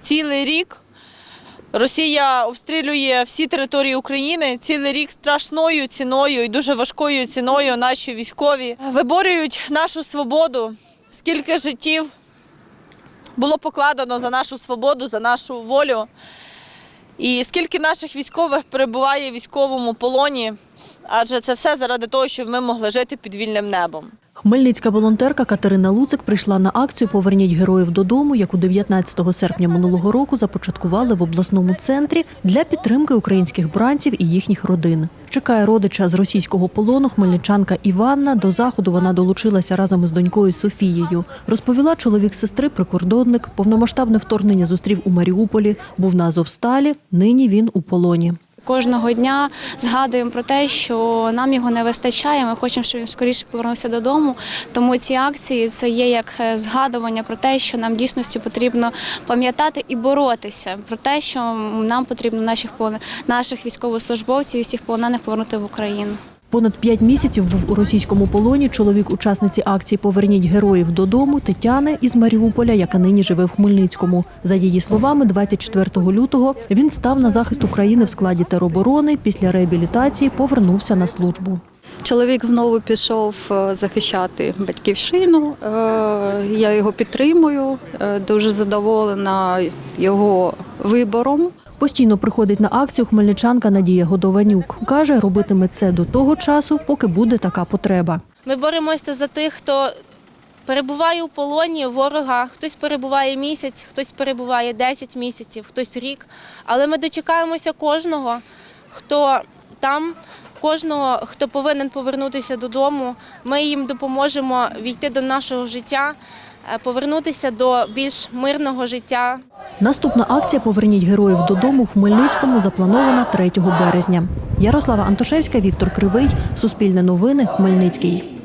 цілий рік Росія обстрілює всі території України. Цілий рік страшною ціною і дуже важкою ціною наші військові виборюють нашу свободу. Скільки життів було покладено за нашу свободу, за нашу волю. І скільки наших військових перебуває в військовому полоні, адже це все заради того, щоб ми могли жити під вільним небом. Хмельницька волонтерка Катерина Луцик прийшла на акцію Поверніть героїв додому, яку 19 серпня минулого року започаткували в обласному центрі для підтримки українських бранців і їхніх родин. Чекає родича з російського полону хмельничанка Іванна. До заходу вона долучилася разом із донькою Софією. Розповіла чоловік сестри, прикордонник. Повномасштабне вторгнення зустрів у Маріуполі. Був на Азовсталі. Нині він у полоні. Кожного дня згадуємо про те, що нам його не вистачає. Ми хочемо, щоб він скоріше повернувся додому. Тому ці акції це є як е, згадування про те, що нам дійсності потрібно пам'ятати і боротися про те, що нам потрібно наших наших військовослужбовців і всіх полонених повернути в Україну. Понад п'ять місяців був у російському полоні чоловік учасниці акції Поверніть героїв додому Тетяни із Маріуполя, яка нині живе в Хмельницькому. За її словами, 24 лютого він став на захист України в складі тероборони. Після реабілітації повернувся на службу. Чоловік знову пішов е, захищати батьківщину. Е, Я його підтримую, е, дуже задоволена його вибором. Постійно приходить на акцію хмельничанка Надія Годованюк. Каже, робитиме це до того часу, поки буде така потреба. Ми боремося за тих, хто перебуває у полоні ворога. Хтось перебуває місяць, хтось перебуває 10 місяців, хтось рік. Але ми дочекаємося кожного, хто там, кожного, хто повинен повернутися додому. Ми їм допоможемо війти до нашого життя, е, повернутися до більш мирного життя. Наступна акція Поверніть героїв додому в Хмельницькому запланована 3 березня. Ярослава Антошевська, Віктор Кривий, Суспільне новини, Хмельницький.